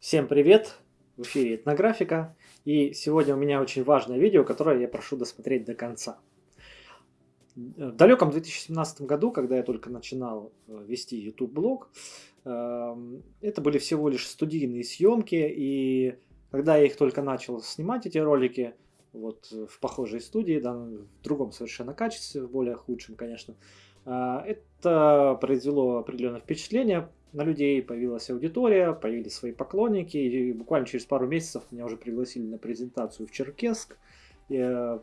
Всем привет! В эфире Этнографика. И сегодня у меня очень важное видео, которое я прошу досмотреть до конца. В далеком 2017 году, когда я только начинал э, вести YouTube-блог, эм, это были всего лишь студийные съемки, и когда я их только начал снимать, эти ролики, вот в похожей студии, да, в другом совершенно качестве, в более худшем, конечно, э, это произвело определенное впечатление, на людей появилась аудитория, появились свои поклонники, и буквально через пару месяцев меня уже пригласили на презентацию в Черкесск,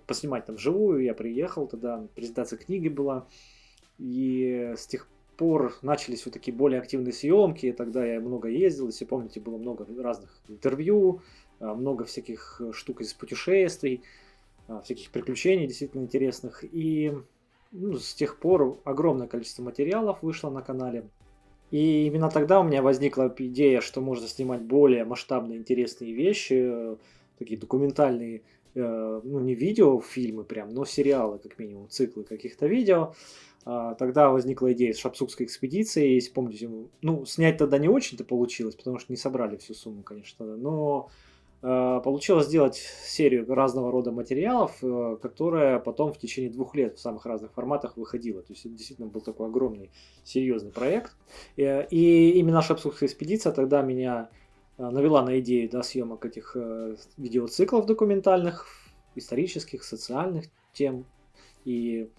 поснимать там живую, я приехал тогда, презентация книги была, и с тех пор начались вот такие более активные съемки, тогда я много ездил, если помните, было много разных интервью, а, много всяких штук из путешествий, а, всяких приключений действительно интересных, и ну, с тех пор огромное количество материалов вышло на канале, и именно тогда у меня возникла идея, что можно снимать более масштабные, интересные вещи, э, такие документальные, э, ну не видео, фильмы прям, но сериалы, как минимум, циклы каких-то видео. А, тогда возникла идея с Шапсукской экспедиции, если помните, ну снять тогда не очень-то получилось, потому что не собрали всю сумму, конечно, но получилось сделать серию разного рода материалов, э, которая потом в течение двух лет в самых разных форматах выходила. То есть это действительно был такой огромный, серьезный проект. Э, и именно Шапсухская экспедиция тогда меня навела на идею да, съемок этих видеоциклов документальных, исторических, социальных тем. И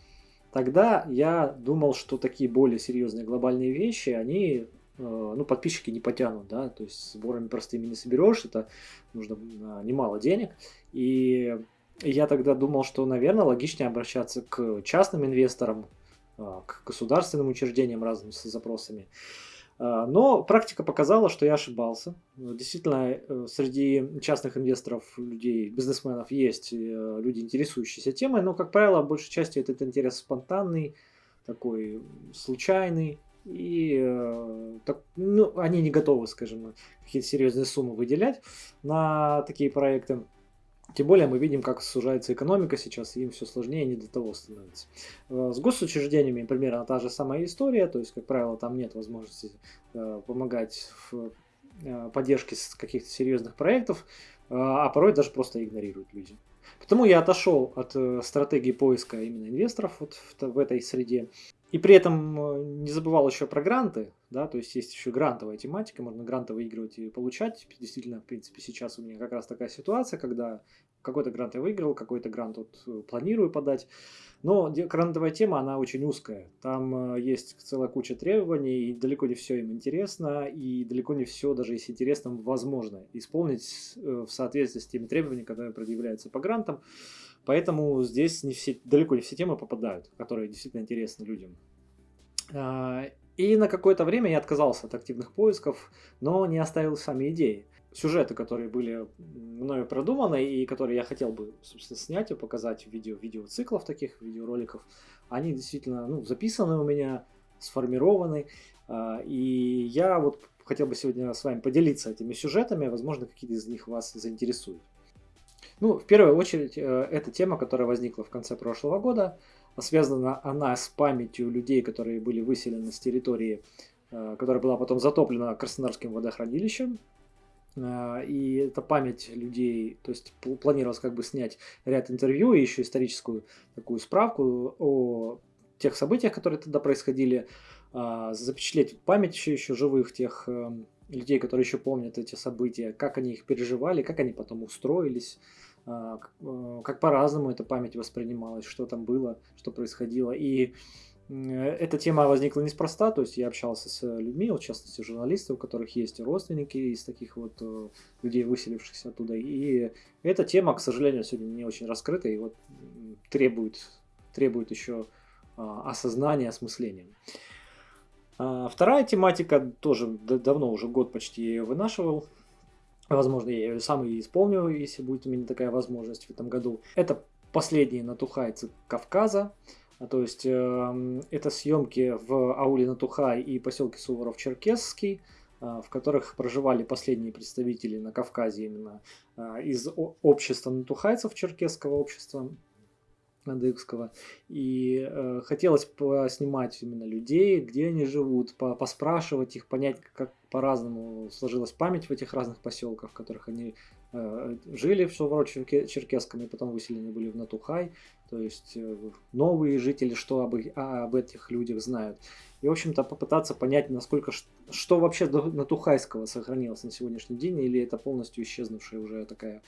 тогда я думал, что такие более серьезные глобальные вещи, они Э, ну, подписчики не потянут, да, то есть сборами простыми не соберешь, это нужно а, немало денег. И я тогда думал, что, наверное, логичнее обращаться к частным инвесторам, а, к государственным учреждениям разными с запросами. Но практика показала, что я ошибался. Действительно, э, среди частных инвесторов, людей, бизнесменов есть э, люди, интересующиеся темой, но, как правило, большей части этот интерес спонтанный, такой случайный, и э, так, ну, они не готовы, скажем, какие-то серьезные суммы выделять на такие проекты. Тем более мы видим, как сужается экономика сейчас, и им все сложнее, не до того становится. Э, с госучреждениями примерно та же самая история, то есть, как правило, там нет возможности э, помогать в поддержке каких-то серьезных проектов, а порой даже просто игнорируют люди. Потому я отошел от стратегии поиска именно инвесторов вот в этой среде и при этом э, не забывал еще про гранты, да, то есть есть еще грантовая тематика, можно гранты выигрывать и получать. Действительно, в принципе, сейчас у меня как раз такая ситуация, когда какой-то грант я выиграл, какой-то грант вот э, планирую подать. Но грантовая тема, она очень узкая. Там э, есть целая куча требований, и далеко не все им интересно, и далеко не все, даже если интересно, возможно исполнить в соответствии с теми требованиями, которые предъявляются по грантам. Поэтому здесь не все, далеко не все темы попадают, которые действительно интересны людям. А, и на какое-то время я отказался от активных поисков, но не оставил сами идеи. Сюжеты, которые были мною продуманы и которые я хотел бы, собственно, снять и показать в видео, видеоциклов таких, видеороликов, они действительно ну, записаны у меня, сформированы. А, и я вот хотел бы сегодня с вами поделиться этими сюжетами, возможно, какие-то из них вас заинтересуют. Ну, в первую очередь, э, это тема, которая возникла в конце прошлого года. Связана она с памятью людей, которые были выселены с территории, э, которая была потом затоплена Краснодарским водохранилищем. Э, и это память людей, то есть планировалось как бы снять ряд интервью и еще историческую такую справку о тех событиях, которые тогда происходили, запечатлеть память еще, еще живых тех людей, которые еще помнят эти события, как они их переживали, как они потом устроились, как по-разному эта память воспринималась, что там было, что происходило. И эта тема возникла неспроста, то есть я общался с людьми, в частности журналисты, у которых есть родственники из таких вот э, людей, выселившихся оттуда. И эта тема, к сожалению, сегодня не очень раскрыта и вот требует, требует еще а, осознания, осмысления. А, вторая тематика, тоже давно, уже год почти ее вынашивал, Возможно, я ее сам и исполню, если будет у меня такая возможность в этом году. Это последние натухайцы Кавказа. А, то есть э, это съемки в ауле Натухай и поселке Суворов-Черкесский, э, в которых проживали последние представители на Кавказе именно э, из общества натухайцев черкесского общества. Адыгского. И э, хотелось поснимать именно людей, где они живут, по поспрашивать их, понять, как по-разному сложилась память в этих разных поселках, в которых они э, жили в Шелворо-Черкесском и потом выселены были в Натухай. То есть э, новые жители, что об, а, об этих людях знают. И, в общем-то, попытаться понять, насколько, что вообще до Натухайского сохранилось на сегодняшний день, или это полностью исчезнувшая уже такая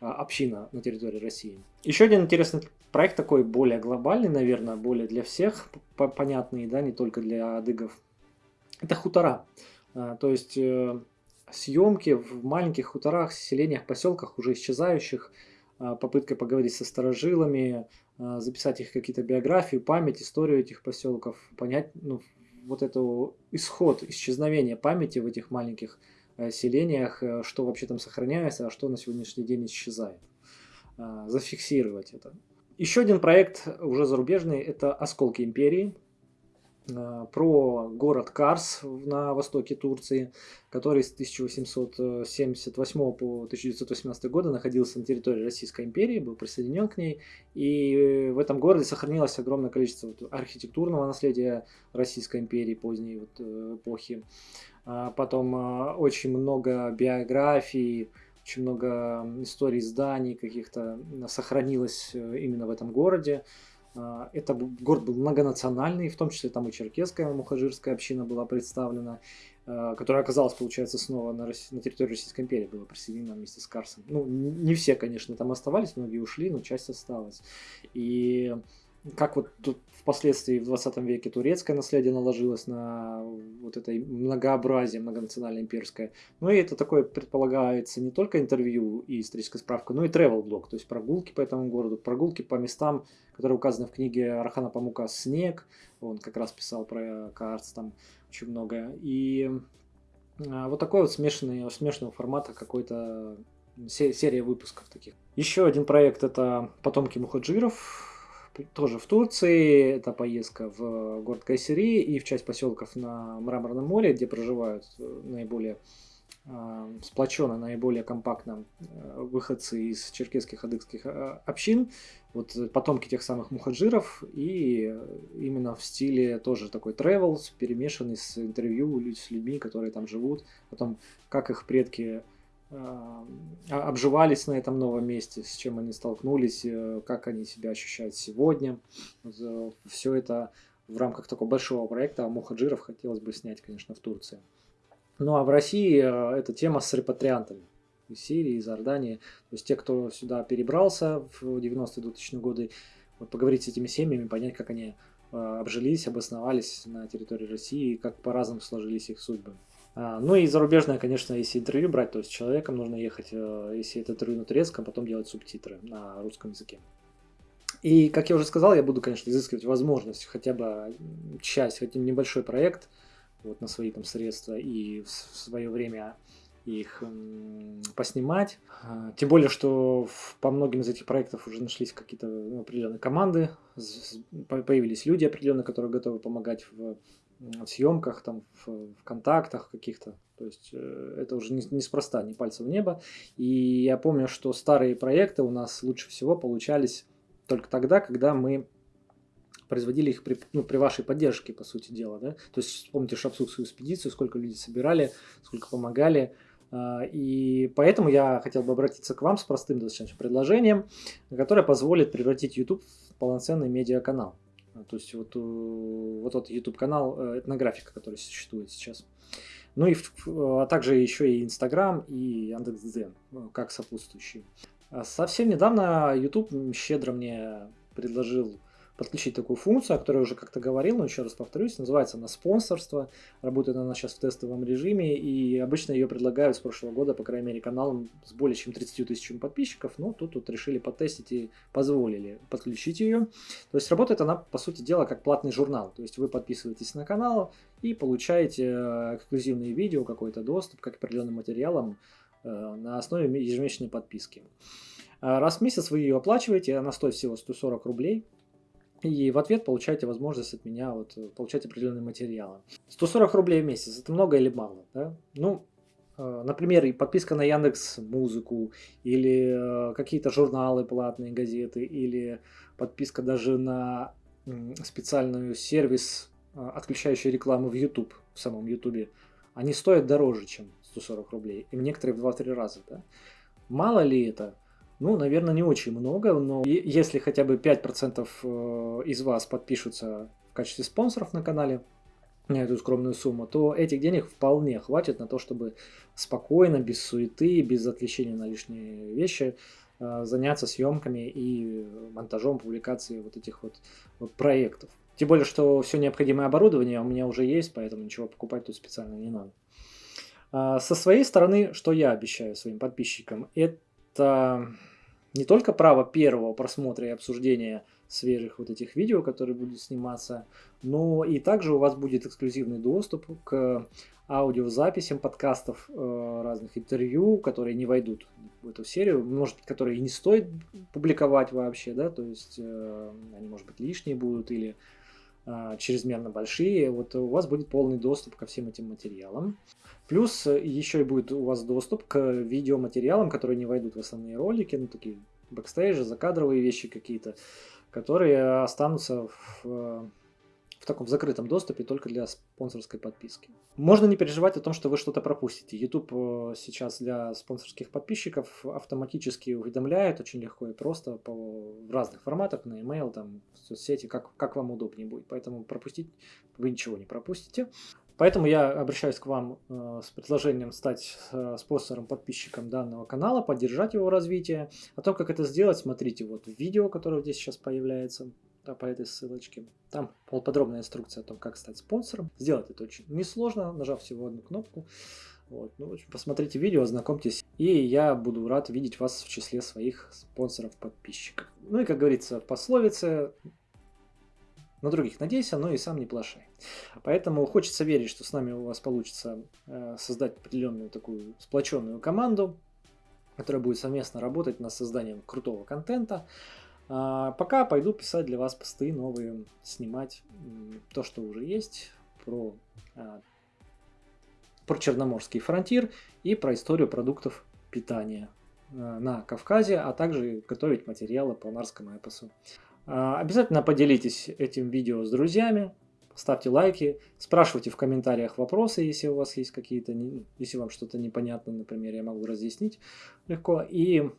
а, община на территории России. Еще один интересный проект такой более глобальный, наверное, более для всех понятный, да, не только для адыгов. Это хутора. А, то есть э, съемки в маленьких хуторах, селениях, поселках, уже исчезающих, а, попытка поговорить со старожилами, записать их какие-то биографии, память, историю этих поселков, понять ну, вот эту исход исчезновения памяти в этих маленьких Э, селениях, э, что вообще там сохраняется, а что на сегодняшний день исчезает. Зафиксировать это. Еще один проект, уже зарубежный, это «Осколки империи», про город Карс на востоке Турции, который с 1878 по 1918 года находился на территории Российской империи, был присоединен к ней. И в этом городе сохранилось огромное количество архитектурного наследия Российской империи поздней вот эпохи. А потом очень много биографий, очень много историй зданий каких-то сохранилось э, именно в этом городе. А, это город был многонациональный, в том числе там и черкесская мухажирская община была представлена, которая оказалась, получается, снова на, России, на территории Российской империи, была присоединена вместе с Карсом. Ну, не все, конечно, там оставались, многие ушли, но часть осталась. И как вот тут впоследствии в 20 веке турецкое наследие наложилось на вот это многообразие многонациональное имперское. Ну и это такое предполагается не только интервью и историческая справка, но и travel блог, то есть прогулки по этому городу, прогулки по местам, которые указаны в книге Архана Памука «Снег», он как раз писал про Каарц там очень много. И а, вот такой вот смешанный, смешанного формата какой-то серия выпусков таких. Еще один проект это «Потомки мухаджиров», тоже в Турции. Это поездка в город Кайсери и в часть поселков на Мраморном море, где проживают э, наиболее э, сплоченно, наиболее компактно э, выходцы из черкесских адыгских общин, вот потомки тех самых мухаджиров, и именно в стиле тоже такой travel, перемешанный с интервью с людьми, которые там живут, о том, как их предки обживались на этом новом месте, с чем они столкнулись, э, как они себя ощущают сегодня. Э, Все это в рамках такого большого проекта Мухаджиров хотелось бы снять, конечно, в Турции. Ну а в России э, эта тема с репатриантами из Сирии, из Иордании. То есть те, кто сюда перебрался в 90-2000 годы, вот поговорить с этими семьями, понять, как они обжились, обосновались на территории России, как по-разному сложились их судьбы. А, ну и зарубежное, конечно, если интервью брать, то есть человеком нужно ехать, э, если это интервью на турецком, потом делать субтитры на русском языке. И, как я уже сказал, я буду, конечно, изыскивать возможность хотя бы часть, хотя небольшой проект вот, на свои там средства и в свое время их поснимать. А, тем более, что по многим из этих проектов уже нашлись какие-то ну, определенные команды, появились люди определенные, которые готовы помогать в в съемках, там, в, в контактах каких-то. То есть э, это уже неспроста, не, не пальцем в небо. И я помню, что старые проекты у нас лучше всего получались только тогда, когда мы производили их при, ну, при вашей поддержке, по сути дела. Да? То есть вспомните Шапсукскую экспедицию, сколько людей собирали, сколько помогали. А, и поэтому я хотел бы обратиться к вам с простым достаточно предложением, которое позволит превратить YouTube в полноценный медиаканал. То есть вот, э, вот тот YouTube канал э, этнографика, который существует сейчас. Ну и а также еще и Инстаграм и Яндекс.Дзен ну, как сопутствующие. А совсем недавно YouTube щедро мне предложил подключить такую функцию, о которой я уже как-то говорил, но еще раз повторюсь, называется она спонсорство, работает она сейчас в тестовом режиме, и обычно ее предлагают с прошлого года, по крайней мере, каналам с более чем 30 тысячами подписчиков, но тут вот решили потестить и позволили подключить ее. То есть работает она, по сути дела, как платный журнал, то есть вы подписываетесь на канал и получаете э, эксклюзивные видео, какой-то доступ к определенным материалам э, на основе ежемесячной подписки. Раз в месяц вы ее оплачиваете, она стоит всего 140 рублей. И в ответ получаете возможность от меня вот, получать определенные материалы. 140 рублей в месяц, это много или мало? Да? Ну, Э, например, подписка на Яндекс Музыку, или э, какие-то журналы платные, газеты, или подписка даже на специальный сервис, э, отключающий рекламу в YouTube, в самом YouTube, они стоят дороже, чем 140 рублей, и некоторые в 2-3 раза. Да? Мало ли это? Ну, наверное, не очень много, но если хотя бы 5% из вас подпишутся в качестве спонсоров на канале, на эту скромную сумму, то этих денег вполне хватит на то, чтобы спокойно, без суеты, без отвлечения на лишние вещи э, заняться съемками и монтажом, публикацией вот этих вот, вот проектов. Тем более, что все необходимое оборудование у меня уже есть, поэтому ничего покупать тут специально не надо. А, со своей стороны, что я обещаю своим подписчикам, это не только право первого просмотра и обсуждения свежих вот этих видео, которые будут сниматься, но и также у вас будет эксклюзивный доступ к аудиозаписям подкастов, э, разных интервью, которые не войдут в эту серию, может быть, которые не стоит публиковать вообще, да, то есть э, они, может быть, лишние будут или чрезмерно большие, вот у вас будет полный доступ ко всем этим материалам. Плюс еще и будет у вас доступ к видеоматериалам, которые не войдут в основные ролики, ну, такие бэкстейджи, закадровые вещи какие-то, которые останутся в, в таком закрытом доступе только для спонсорской подписки. Можно не переживать о том, что вы что-то пропустите. YouTube э, сейчас для спонсорских подписчиков автоматически уведомляет очень легко и просто по, в разных форматах, на email, там, в соцсети, как, как вам удобнее будет. Поэтому пропустить вы ничего не пропустите. Поэтому я обращаюсь к вам э, с предложением стать э, спонсором, подписчиком данного канала, поддержать его развитие. О том, как это сделать, смотрите вот видео, которое здесь сейчас появляется да, по этой ссылочке. Там подробная инструкция о том, как стать спонсором. Сделать это очень несложно, нажав всего одну кнопку. Вот. Ну, в общем, посмотрите видео, ознакомьтесь, и я буду рад видеть вас в числе своих спонсоров-подписчиков. Ну и, как говорится пословице, на других надейся, но и сам не плашай. Поэтому хочется верить, что с нами у вас получится э, создать определенную такую сплоченную команду, которая будет совместно работать над созданием крутого контента. А пока пойду писать для вас посты новые, снимать то, что уже есть, про, а, про Черноморский фронтир и про историю продуктов питания э, на Кавказе, а также готовить материалы по Нарскому эпосу. А, обязательно поделитесь этим видео с друзьями, ставьте лайки, спрашивайте в комментариях вопросы, если у вас есть какие-то, если вам что-то непонятно, например, я могу разъяснить легко. И,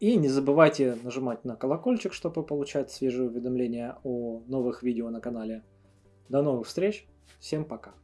и не забывайте нажимать на колокольчик, чтобы получать свежие уведомления о новых видео на канале. До новых встреч, всем пока!